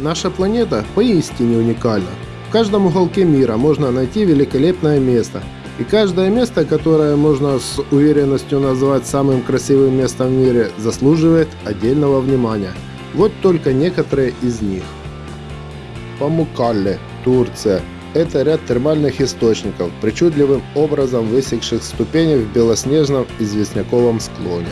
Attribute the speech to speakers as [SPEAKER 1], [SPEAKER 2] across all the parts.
[SPEAKER 1] Наша планета поистине уникальна. В каждом уголке мира можно найти великолепное место. И каждое место, которое можно с уверенностью назвать самым красивым местом в мире, заслуживает отдельного внимания. Вот только некоторые из них. Памукалле, Турция. Это ряд термальных источников, причудливым образом высекших ступени в белоснежном известняковом склоне.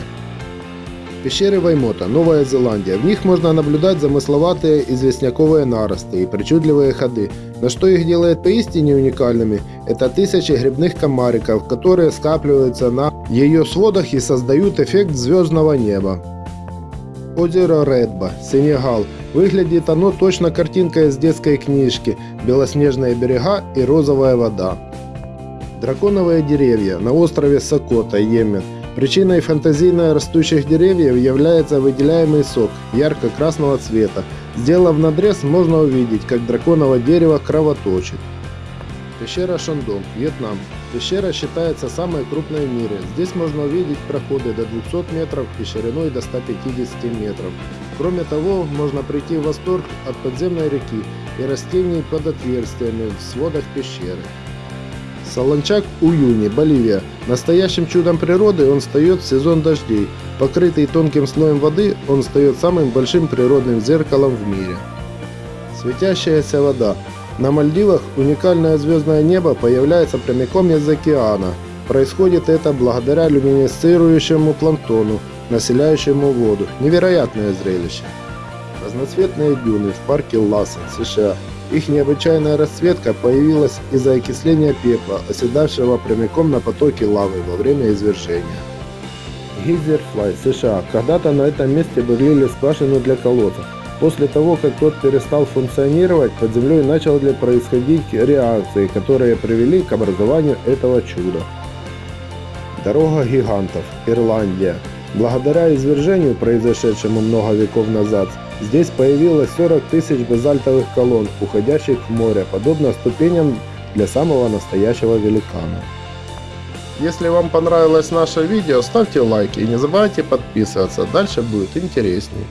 [SPEAKER 1] Пещеры Ваймота, Новая Зеландия. В них можно наблюдать замысловатые известняковые наросты и причудливые ходы. Но что их делает поистине уникальными, это тысячи грибных комариков, которые скапливаются на ее сводах и создают эффект звездного неба. Озеро Редба, Сенегал. Выглядит оно точно картинка из детской книжки. Белоснежные берега и розовая вода. Драконовые деревья на острове Сокота, Йемен. Причиной фантазийно растущих деревьев является выделяемый сок ярко-красного цвета. Сделав надрез, можно увидеть, как драконово дерево кровоточит. Пещера Шандон, Вьетнам. Пещера считается самой крупной в мире. Здесь можно увидеть проходы до 200 метров и шириной до 150 метров. Кроме того, можно прийти в восторг от подземной реки и растений под отверстиями в сводах пещеры. Солончак Уюни, Боливия. Настоящим чудом природы он встает в сезон дождей. Покрытый тонким слоем воды, он встает самым большим природным зеркалом в мире. Светящаяся вода. На Мальдивах уникальное звездное небо появляется прямиком из океана. Происходит это благодаря люминесцирующему планктону, населяющему воду. Невероятное зрелище. Разноцветные дюны в парке Лассен, США. Их необычайная расцветка появилась из-за окисления пепла, оседавшего прямиком на потоке лавы во время извержения. Гизерфлай, США. Когда-то на этом месте бурлили скважину для колодцев. После того, как тот перестал функционировать, под землей начали происходить реакции, которые привели к образованию этого чуда. Дорога гигантов, Ирландия. Благодаря извержению, произошедшему много веков назад, здесь появилось 40 тысяч базальтовых колонн, уходящих в море, подобно ступеням для самого настоящего великана. Если вам понравилось наше видео, ставьте лайки и не забывайте подписываться, дальше будет интереснее.